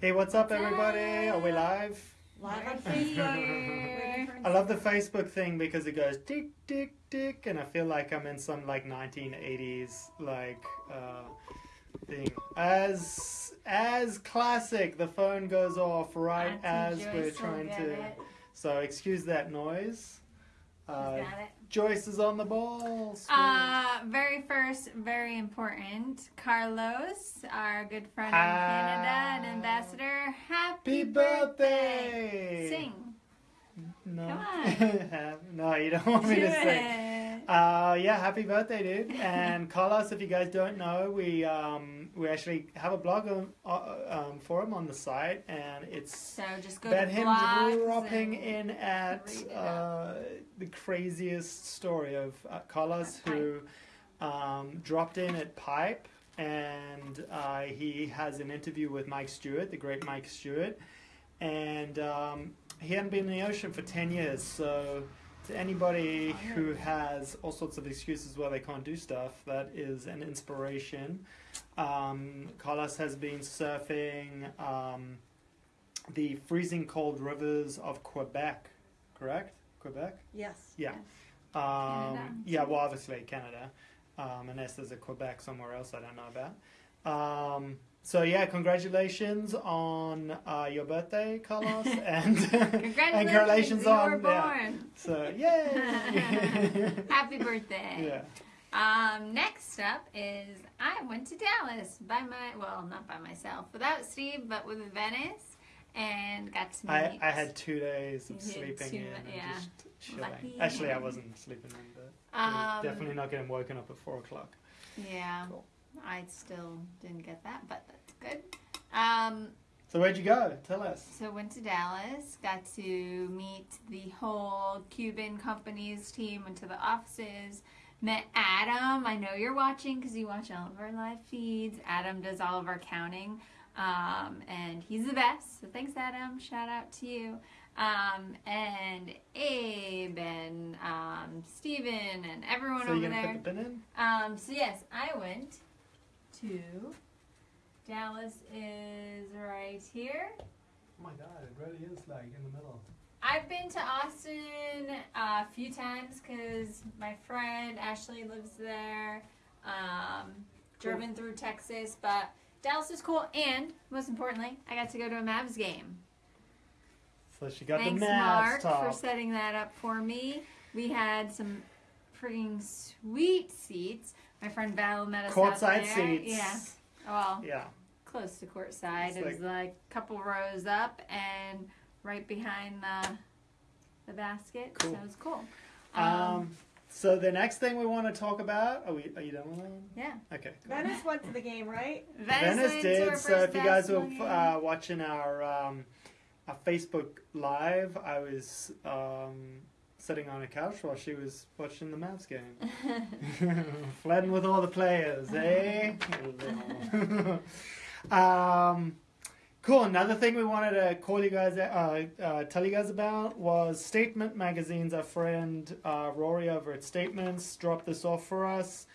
Hey, what's up, everybody? Are we live? Live on Facebook. here. I love the Facebook thing because it goes tick, tick, tick, and I feel like I'm in some like 1980s like uh, thing. As as classic, the phone goes off right as we're trying get to. So excuse that noise. Uh. Joyce is on the ball. Uh, very first, very important. Carlos, our good friend in. Canada and ambassador. Happy, Happy birthday! Sing. No. Come no, you don't want me to sing. Uh, yeah, happy birthday, dude! And Carlos, if you guys don't know, we um, we actually have a blog on, uh, um, forum on the site, and it's So just go about him dropping in at uh, the craziest story of uh, Carlos, who um, dropped in at Pipe, and uh, he has an interview with Mike Stewart, the great Mike Stewart, and um, he hadn't been in the ocean for ten years, so. To anybody Oh, who has all sorts of excuses why they can't do stuff, that is an inspiration. Um, Carlos has been surfing um, the freezing cold rivers of Quebec, correct? Quebec? Yes. Yeah. Canada. Um, yeah, well, obviously Canada, um, unless there's a Quebec somewhere else I don't know about. So yeah, congratulations on uh, your birthday, Carlos, and Congratulations, and congratulations you on were yeah. So yay! Happy birthday. yeah. Um, next up is I went to Dallas by my well, not by myself, without Steve, but with Venice, and got to meet. I, I had two days of sleeping in and yeah. just chilling. Lucky Actually, I wasn't sleeping in, but I was Um, definitely not getting woken up at four o'clock. Yeah, Cool. I still didn't get that, but that's good. Um, So where'd you go? Tell us. so went to Dallas, got to meet the whole Cuban companies team, went to the offices, met Adam. I know you're watching because you watch all of our live feeds. Adam does all of our counting, um, and he's the best. So thanks, Adam. Shout out to you. Um, and Abe and um, Steven and everyone So over there. put the bin in? Um, so yes, I went to Dallas is right here. Oh my god, it really is like in the middle. I've been to Austin uh, a few times because my friend Ashley lives there. Um, driven through Texas, but Dallas is cool, and most importantly, I got to go to a Mavs game. So she got Thanks, the Mavs Mark, top. for setting that up for me. We had some freaking sweet seats. My friend Val met us out Courtside there. seats. Yeah. Well, Yeah. close to courtside. It's It was like a couple rows up and right behind the the basket. Cool. So it was cool. Um, so the next thing we want to talk about, are we? Are you done with that? one? yeah. Okay. cool. Venice went to the game, right? Venice went to our did. So if you guys were uh, watching our um, our Facebook live, I was um, sitting on a couch while she was watching the Mavs game, flirting with all the players, eh? um, cool. Another thing we wanted to call you guys, uh, uh, tell you guys about was Statement Magazine's. Our friend uh, Rory over at Statements dropped this off for us.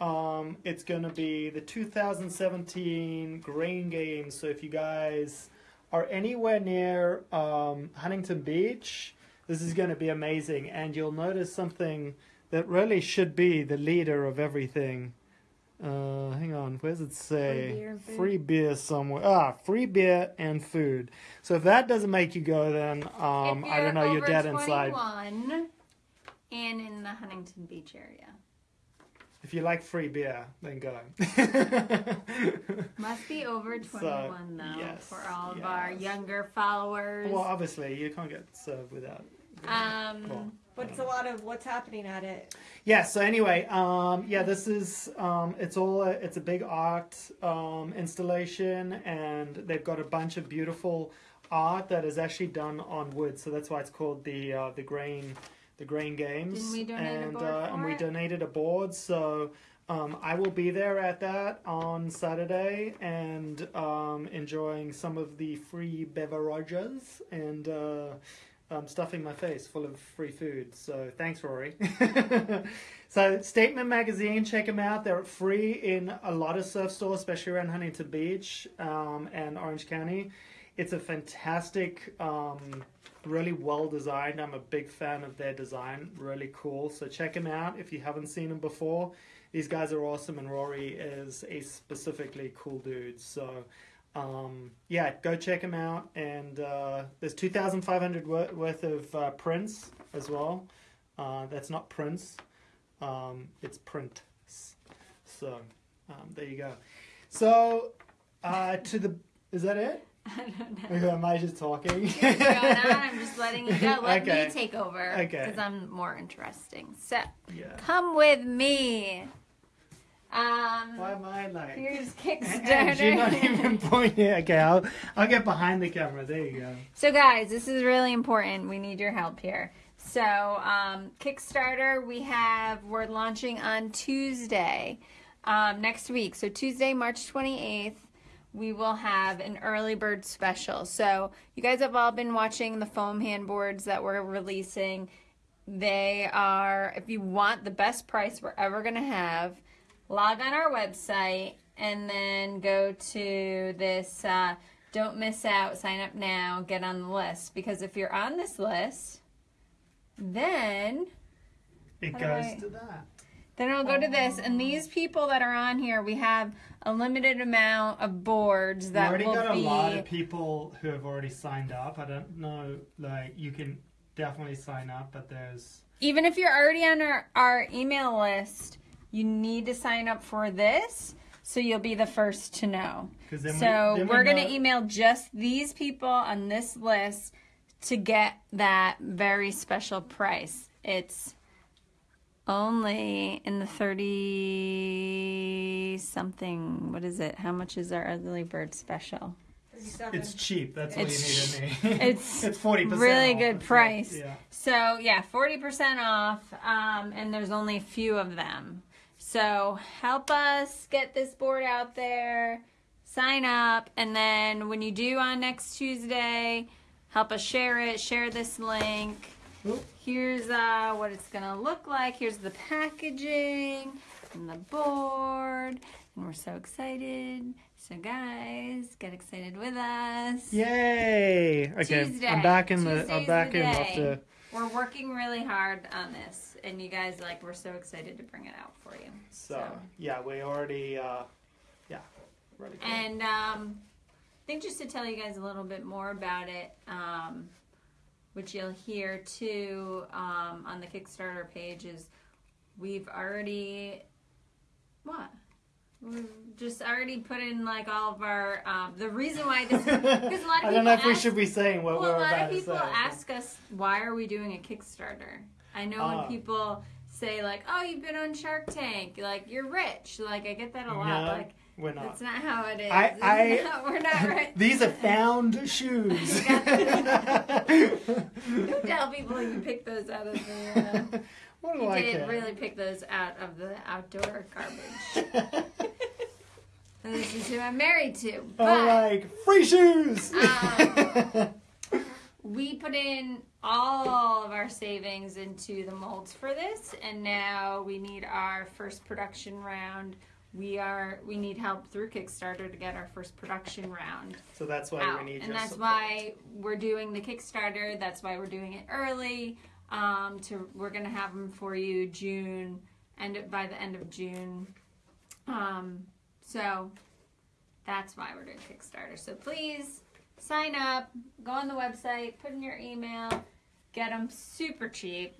Um, it's going to be the 2017 Grain Games. So if you guys are anywhere near um, Huntington Beach, this is going to be amazing. And you'll notice something that really should be the leader of everything. Uh, hang on, where does it say? Free beer. Free beer somewhere. Ah, free beer and food. So if that doesn't make you go, then um, I don't know, you're dead inside. 21 and in the Huntington Beach area. If you like free beer, then go. Must be over 21 So, though yes, for all of our younger followers. well, obviously, you can't get served without. Um, Well, But it's a lot of what's happening at it. Yeah. So anyway, um, yeah, this is um, it's all a, it's a big art um, installation, and they've got a bunch of beautiful art that is actually done on wood. So that's why it's called the uh, the grain the grain games. Didn't we donate a and board uh, for and we it? donated a board. So. Um, I will be there at that on Saturday and um, enjoying some of the free beverages and uh, I'm stuffing my face full of free food. So thanks, Rory. so Statement Magazine, check them out. They're free in a lot of surf stores, especially around Huntington Beach um, and Orange County. It's a fantastic, um, really well designed. I'm a big fan of their design. Really cool. So check them out if you haven't seen them before. These guys are awesome, and Rory is a specifically cool dude. So um, yeah, go check them out. And uh, there's 2,500 wor- worth of uh, prints as well. Uh, that's not prints, um, it's prints. So um, there you go. So uh, to the is that it? I don't know. Am I just talking? What's going on? I'm just letting you go. Let Okay. me take over. Okay. Because I'm more interesting. So, yeah. come with me. Um, Why am I like? here's And you're not even pointing. Okay, I'll I'll get behind the camera. There you go. So, guys, this is really important. We need your help here. So, um, Kickstarter, we have, we're launching on Tuesday um, next week. So, Tuesday, March 28th, we will have an early bird special. So, you guys have all been watching the foam handboards that we're releasing. They are, if you want the best price we're ever going to have, log on our website and then go to this uh, don't miss out sign up now get on the list because if you're on this list then It goes I- to that. then it'll go to this and these people that are on here we have a limited amount of boards that We already will got a be lot of people who have already signed up. I don't know, like you can definitely sign up, but there's even if you're already on our, our email list you need to sign up for this so you'll be the first to know then So we, then we're we gonna email just these people on this list to get that very special price. It's only in the thirty something. What is it? How much is our Ugly bird special? It's cheap. That's all It's- you need to me. it's it's forty percent. really good price. Yeah. So yeah, forty percent off, um, and there's only a few of them. So help us get this board out there. Sign up, and then when you do on next Tuesday, help us share it. Share this link. Here's uh, what it's gonna look like. Here's the packaging and the board, and we're so excited. So guys, get excited with us. Yay! Okay, Tuesday. I'm back in the. I'm Tuesday's back the in day. after. We're working really hard on this, and you guys like we're so excited to bring it out for you. So yeah, we already. uh Yeah, ready. and um, I think just to tell you guys a little bit more about it, um, which you'll hear too um, on the Kickstarter page, is we've already what. We've just already put in like all of our. Um, the reason why this is because a lot of I don't know if we should be saying what well, we're about to say. a lot of people say. but- ask us why are we doing a Kickstarter. I know Ah. when people say like, "Oh, you've been on Shark Tank, like you're rich." Like I get that a lot. No, like We're not. that's not how it is. I- I- not- we're not rich. These are found shoes. Don't tell people you picked those out of the. Uh, what do you I did care? really pick those out of the outdoor garbage. This is who I'm married to. But I'm like free shoes. Um, we put in all of our savings into the molds for this and now we need our first production round we are we need help through kickstarter to get our first production round so that's why out we need. and that's support. why we're doing the kickstarter that's why we're doing it early um to we're gonna have them for you june and by the end of june. Um so that's why we're doing kickstarter. So please sign up go on the website put in your email get them super cheap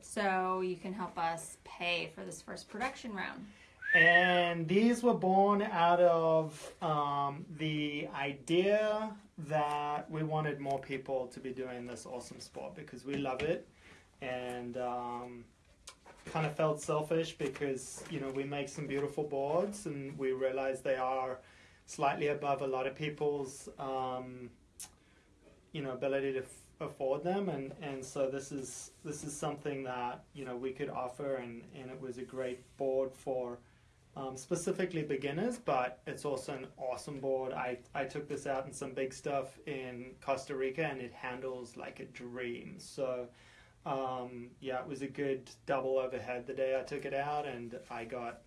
so you can help us pay for this first production round. And these were born out of um, the idea that we wanted more people to be doing this awesome sport because we love it and um, kind of felt selfish because, you know, we make some beautiful boards and we realize they are slightly above a lot of people's, um, you know, ability to afford them and, and so this is this is something that you know we could offer and, and it was a great board for um, specifically beginners, but it's also an awesome board. I, I took this out in some big stuff in Costa Rica and it handles like a dream. So, um, yeah, it was a good double overhead the day I took it out and I got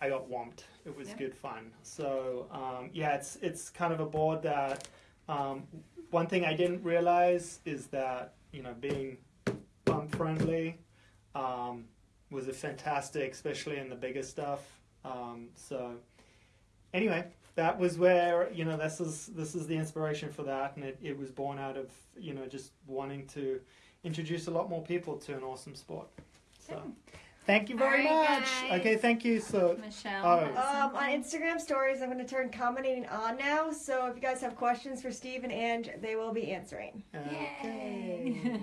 I got whomped. It was Yeah. good fun. So, um, yeah, it's it's kind of a board that um, one thing I didn't realize is that you know being bump friendly um, was a fantastic, especially in the bigger stuff. Um, so anyway, that was where you know this is this is the inspiration for that, and it, it was born out of you know just wanting to introduce a lot more people to an awesome sport. So thank you very All right, much. guys. Okay, thank you. So Michelle. Oh. Um, on. Instagram stories, I'm going to turn commenting on now. So if you guys have questions for Steve and Ange, they will be answering. okay.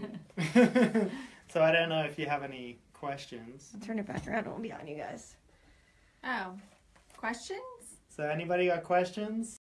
so I don't know if you have any questions. I'll turn it back around. It won't be on you guys. Oh, questions? So anybody got questions?